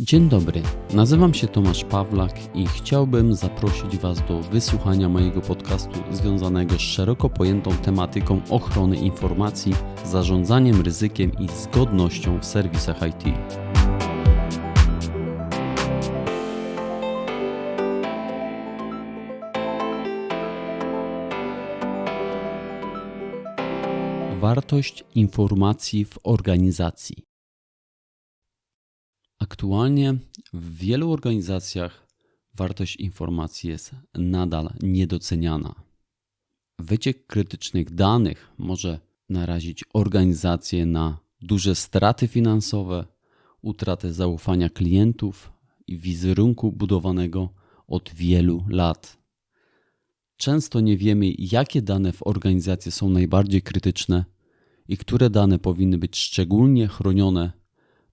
Dzień dobry, nazywam się Tomasz Pawlak i chciałbym zaprosić Was do wysłuchania mojego podcastu związanego z szeroko pojętą tematyką ochrony informacji, zarządzaniem ryzykiem i zgodnością w serwisach IT. Wartość informacji w organizacji. Aktualnie w wielu organizacjach wartość informacji jest nadal niedoceniana. Wyciek krytycznych danych może narazić organizację na duże straty finansowe, utratę zaufania klientów i wizerunku budowanego od wielu lat. Często nie wiemy, jakie dane w organizacji są najbardziej krytyczne i które dane powinny być szczególnie chronione,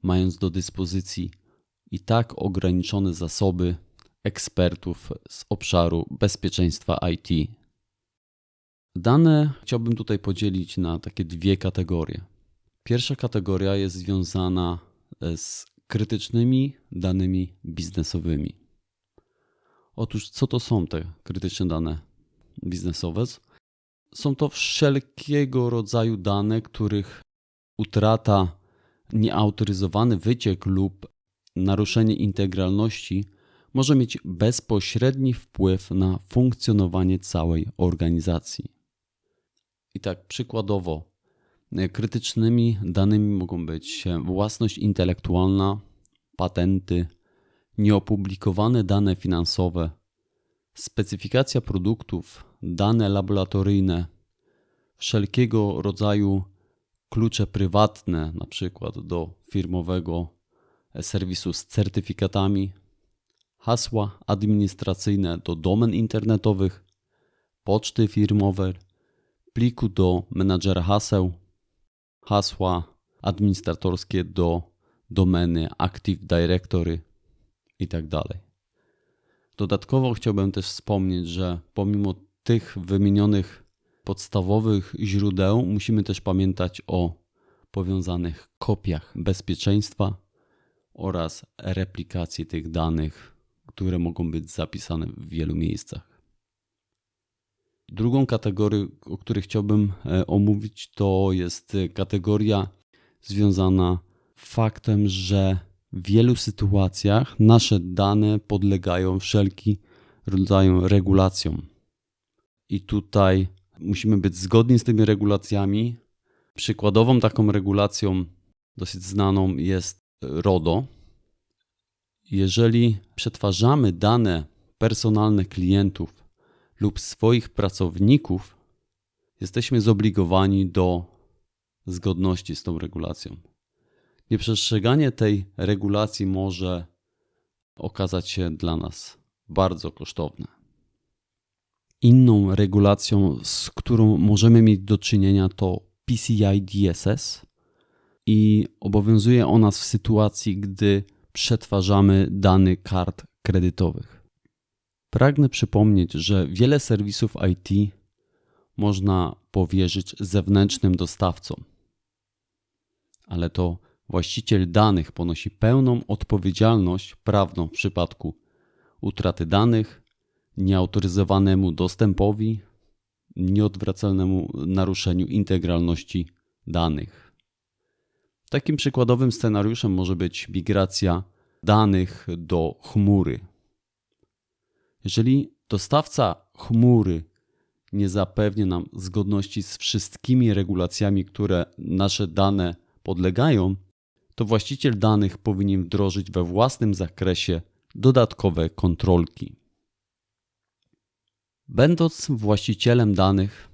mając do dyspozycji i tak ograniczone zasoby ekspertów z obszaru bezpieczeństwa IT. Dane chciałbym tutaj podzielić na takie dwie kategorie. Pierwsza kategoria jest związana z krytycznymi danymi biznesowymi. Otóż, co to są te krytyczne dane biznesowe? Są to wszelkiego rodzaju dane, których utrata, nieautoryzowany wyciek lub naruszenie integralności może mieć bezpośredni wpływ na funkcjonowanie całej organizacji. I tak przykładowo, krytycznymi danymi mogą być własność intelektualna, patenty, nieopublikowane dane finansowe, specyfikacja produktów, dane laboratoryjne, wszelkiego rodzaju klucze prywatne, na przykład do firmowego serwisu z certyfikatami, hasła administracyjne do domen internetowych, poczty firmowe, pliku do menadżera haseł, hasła administratorskie do domeny Active Directory itd. Tak Dodatkowo chciałbym też wspomnieć, że pomimo tych wymienionych podstawowych źródeł musimy też pamiętać o powiązanych kopiach bezpieczeństwa oraz replikacji tych danych, które mogą być zapisane w wielu miejscach. Drugą kategorią, o której chciałbym e, omówić, to jest kategoria związana faktem, że w wielu sytuacjach nasze dane podlegają wszelki rodzaju regulacjom. I tutaj musimy być zgodni z tymi regulacjami. Przykładową taką regulacją dosyć znaną jest RODO. Jeżeli przetwarzamy dane personalne klientów lub swoich pracowników, jesteśmy zobligowani do zgodności z tą regulacją. Nieprzestrzeganie tej regulacji może okazać się dla nas bardzo kosztowne. Inną regulacją, z którą możemy mieć do czynienia, to PCI DSS i obowiązuje ona w sytuacji, gdy przetwarzamy dane kart kredytowych. Pragnę przypomnieć, że wiele serwisów IT można powierzyć zewnętrznym dostawcom, ale to właściciel danych ponosi pełną odpowiedzialność prawną w przypadku utraty danych, nieautoryzowanemu dostępowi, nieodwracalnemu naruszeniu integralności danych. Takim przykładowym scenariuszem może być migracja danych do chmury. Jeżeli dostawca chmury nie zapewni nam zgodności z wszystkimi regulacjami, które nasze dane podlegają, to właściciel danych powinien wdrożyć we własnym zakresie dodatkowe kontrolki. Będąc właścicielem danych,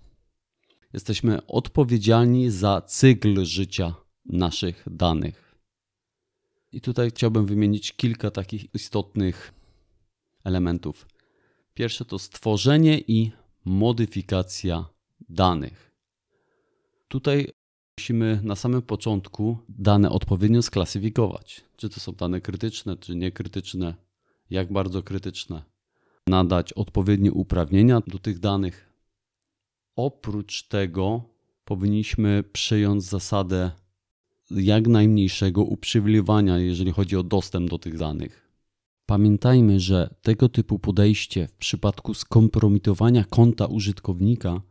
jesteśmy odpowiedzialni za cykl życia naszych danych. I tutaj chciałbym wymienić kilka takich istotnych elementów. Pierwsze to stworzenie i modyfikacja danych. Tutaj musimy na samym początku dane odpowiednio sklasyfikować. Czy to są dane krytyczne, czy niekrytyczne, jak bardzo krytyczne nadać odpowiednie uprawnienia do tych danych. Oprócz tego powinniśmy przyjąć zasadę jak najmniejszego uprzywilejowania, jeżeli chodzi o dostęp do tych danych. Pamiętajmy, że tego typu podejście w przypadku skompromitowania konta użytkownika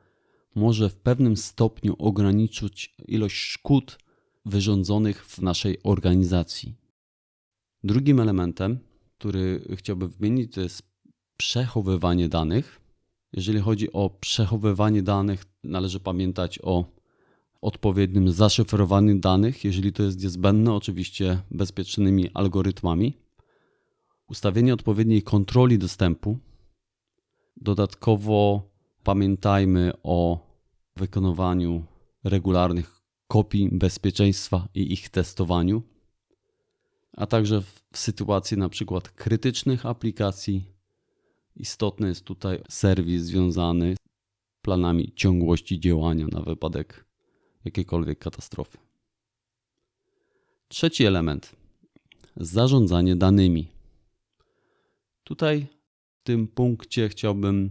może w pewnym stopniu ograniczyć ilość szkód wyrządzonych w naszej organizacji. Drugim elementem, który chciałbym wymienić, to jest przechowywanie danych. Jeżeli chodzi o przechowywanie danych, należy pamiętać o odpowiednim zaszyfrowaniu danych, jeżeli to jest niezbędne, oczywiście bezpiecznymi algorytmami, ustawienie odpowiedniej kontroli dostępu. Dodatkowo pamiętajmy o wykonywaniu regularnych kopii bezpieczeństwa i ich testowaniu, a także w sytuacji na przykład krytycznych aplikacji istotny jest tutaj serwis związany z planami ciągłości działania na wypadek jakiejkolwiek katastrofy. Trzeci element zarządzanie danymi. Tutaj w tym punkcie chciałbym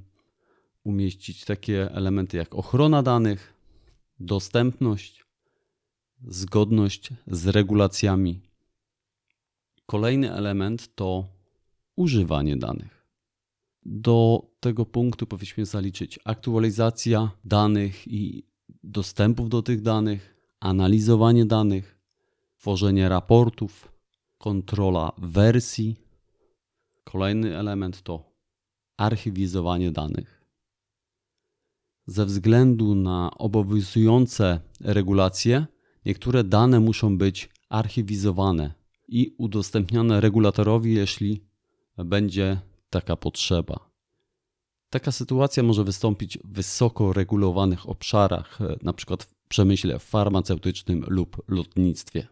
umieścić takie elementy jak ochrona danych, dostępność, zgodność z regulacjami. Kolejny element to używanie danych. Do tego punktu powinniśmy zaliczyć aktualizacja danych i dostępów do tych danych, analizowanie danych, tworzenie raportów, kontrola wersji. Kolejny element to archiwizowanie danych. Ze względu na obowiązujące regulacje, niektóre dane muszą być archiwizowane i udostępniane regulatorowi, jeśli będzie taka potrzeba. Taka sytuacja może wystąpić w wysoko regulowanych obszarach, np. w przemyśle farmaceutycznym lub lotnictwie.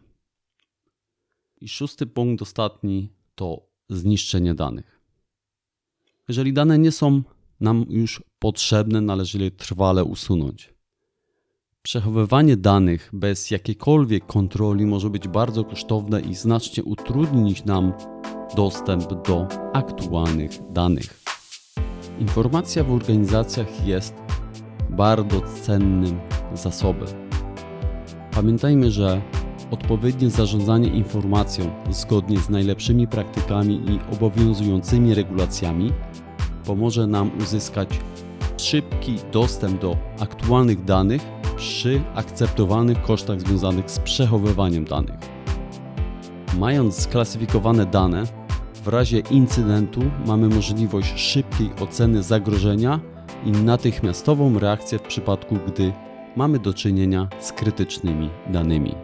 I szósty punkt, ostatni, to zniszczenie danych. Jeżeli dane nie są nam już potrzebne, należy je trwale usunąć. Przechowywanie danych bez jakiejkolwiek kontroli może być bardzo kosztowne i znacznie utrudnić nam dostęp do aktualnych danych. Informacja w organizacjach jest bardzo cennym zasobem. Pamiętajmy, że odpowiednie zarządzanie informacją zgodnie z najlepszymi praktykami i obowiązującymi regulacjami pomoże nam uzyskać szybki dostęp do aktualnych danych przy akceptowalnych kosztach związanych z przechowywaniem danych. Mając sklasyfikowane dane, w razie incydentu mamy możliwość szybkiej oceny zagrożenia i natychmiastową reakcję w przypadku, gdy mamy do czynienia z krytycznymi danymi.